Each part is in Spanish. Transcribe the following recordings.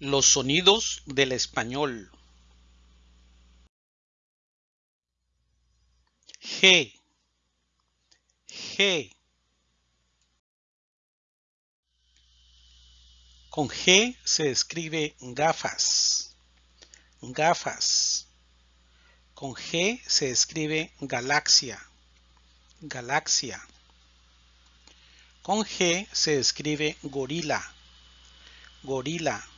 Los sonidos del español. G. G. Con G se escribe gafas. Gafas. Con G se escribe galaxia. Galaxia. Con G se escribe gorila. Gorila.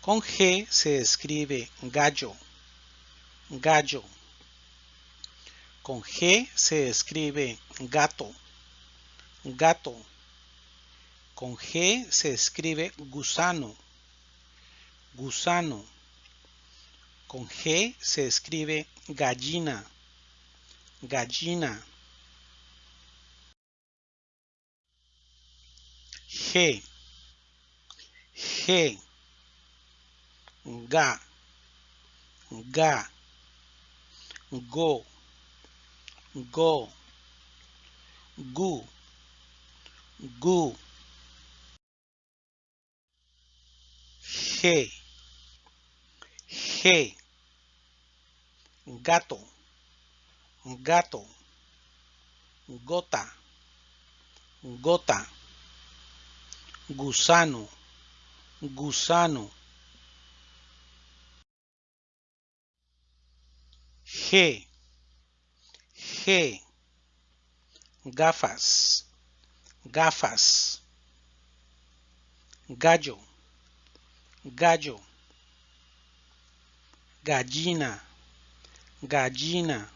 Con G se escribe gallo. Gallo. Con G se escribe gato. Gato. Con G se escribe gusano. Gusano. Con G se escribe gallina. Gallina. G. G. Ga. Ga. Go. Go. Gu. Gu. G. G. Gato. Gato. Gota. Gota. Gusano. Gusano. G. G. Gafas. Gafas. Gallo. Gallo. Gallina. Gallina.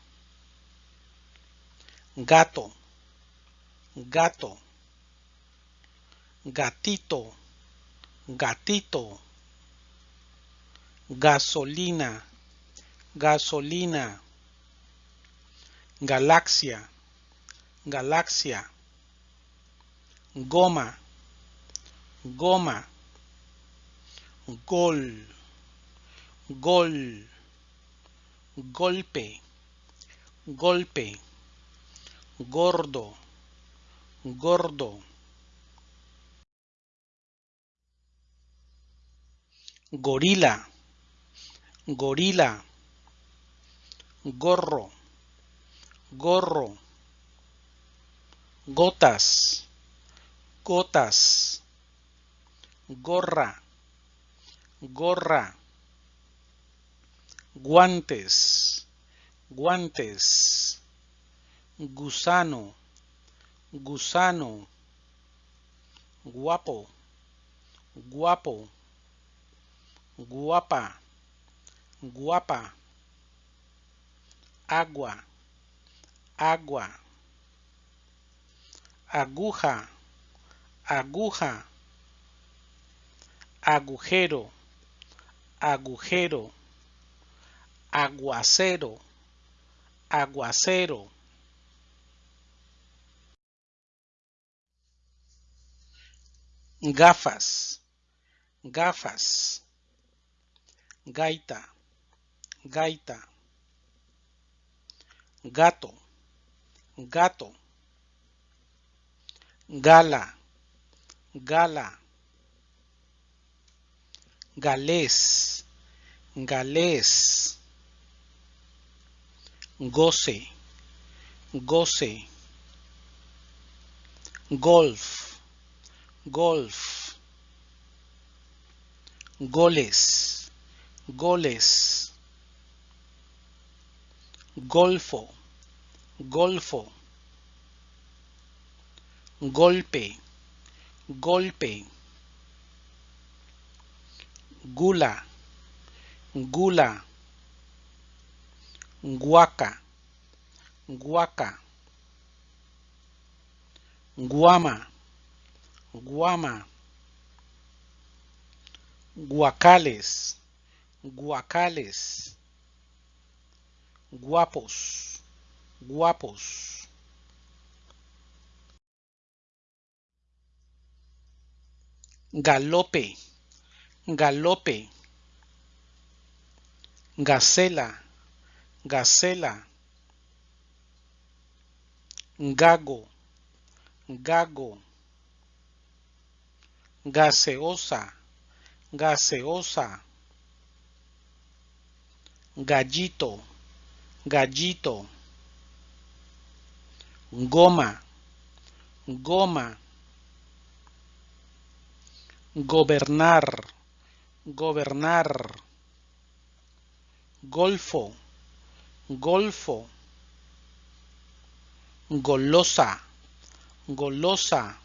Gato. Gato. Gatito. Gatito. Gasolina. Gasolina. Galaxia. Galaxia. Goma. Goma. Gol. Gol. Golpe. Golpe. Gordo. Gordo. Gorila. Gorila. Gorro. Gorro. Gotas. Gotas. Gorra. Gorra. Guantes. Guantes. Gusano. Gusano. Guapo. Guapo. Guapa. Guapa. Agua. Agua. Aguja. Aguja. Agujero. Agujero. Aguacero. Aguacero. Gafas. Gafas. Gaita. Gaita. Gato. Gato. Gala. Gala. Galés. Galés. Goce. Goce. Golf. Golf. Goles. Goles. Golfo. Golfo. Golpe. Golpe. Gula. Gula. Guaca. Guaca. Guama. Guama. Guacales. Guacales. Guapos. Guapos. Galope. Galope. Gacela. Gacela. Gago. Gago. Gaseosa. gaseosa, gallito, gallito, goma, goma, gobernar, gobernar, golfo, golfo, golosa, golosa,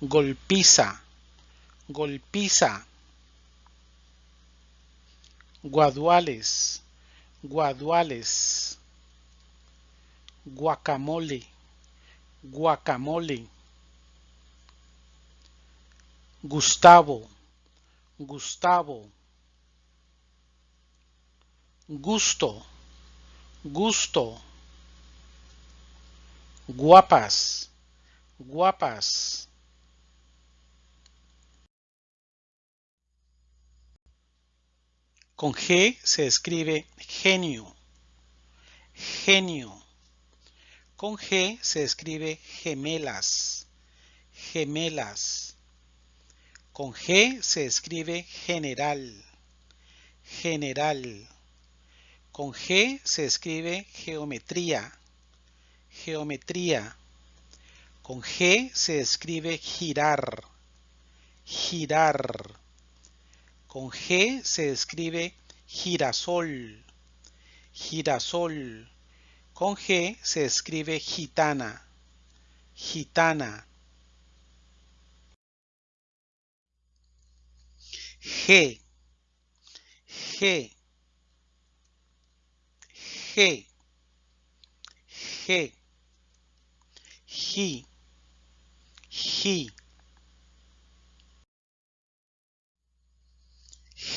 golpiza, golpiza, guaduales, guaduales, guacamole, guacamole, Gustavo, Gustavo, gusto, gusto, guapas, guapas. Con G se escribe genio, genio. Con G se escribe gemelas, gemelas. Con G se escribe general, general. Con G se escribe geometría, geometría. Con G se escribe girar, girar. Con G se escribe girasol, girasol. Con G se escribe gitana, gitana. G, G, G, G, G, G,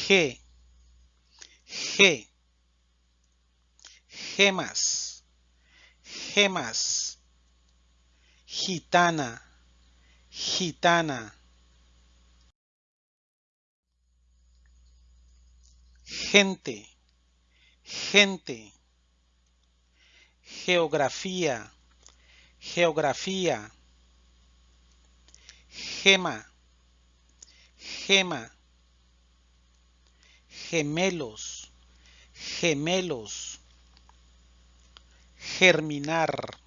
G, G, gemas, gemas, gitana, gitana. Gente, gente. Geografía, geografía, gema, gema, gemelos, gemelos, germinar,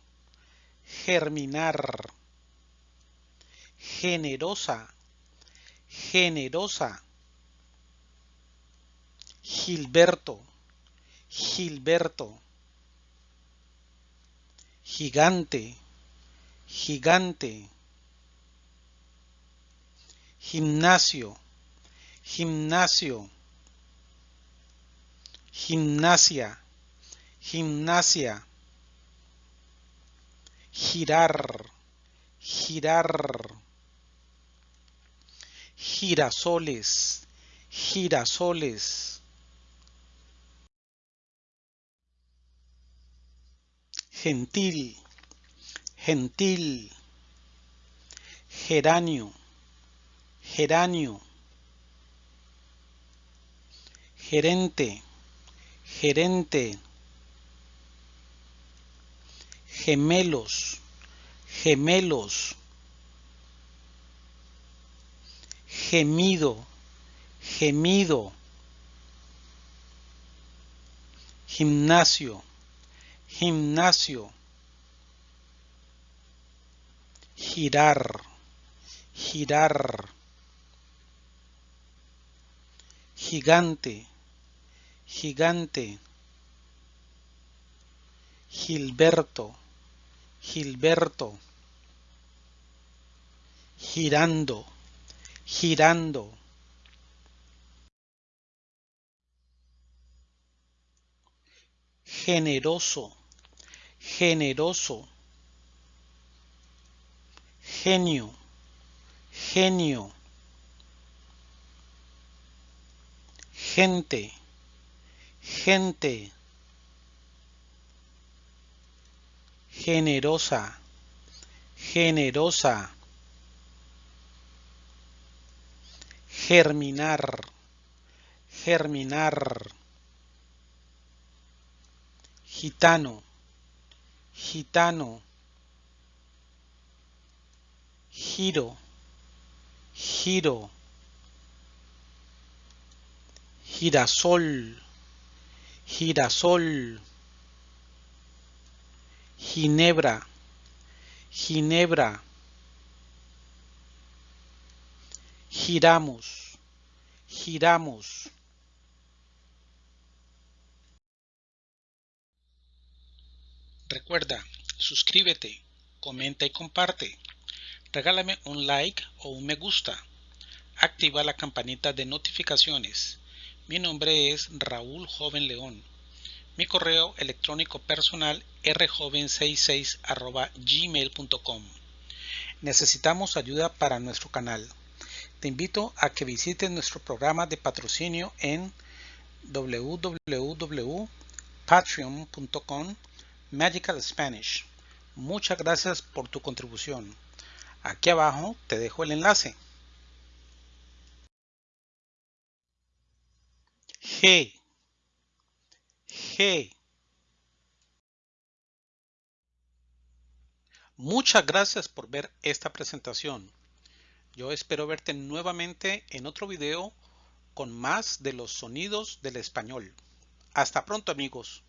germinar, generosa, generosa, Gilberto, Gilberto gigante, gigante, gimnasio, gimnasio, gimnasia, gimnasia, girar, girar, girasoles, girasoles. gentil, gentil, geranio, geranio, gerente, gerente, gemelos, gemelos, gemido, gemido, gimnasio, gimnasio, girar, girar, gigante, gigante, Gilberto, Gilberto, girando, girando. Generoso, generoso, genio, genio, gente, gente, generosa, generosa, germinar, germinar, gitano, gitano, giro, giro, girasol, girasol, ginebra, ginebra, giramos, giramos. Recuerda, suscríbete, comenta y comparte. Regálame un like o un me gusta. Activa la campanita de notificaciones. Mi nombre es Raúl Joven León. Mi correo electrónico personal rjoven66 gmail.com. Necesitamos ayuda para nuestro canal. Te invito a que visites nuestro programa de patrocinio en www.patreon.com Magical Spanish. Muchas gracias por tu contribución. Aquí abajo te dejo el enlace. G. G. Muchas gracias por ver esta presentación. Yo espero verte nuevamente en otro video con más de los sonidos del español. Hasta pronto amigos.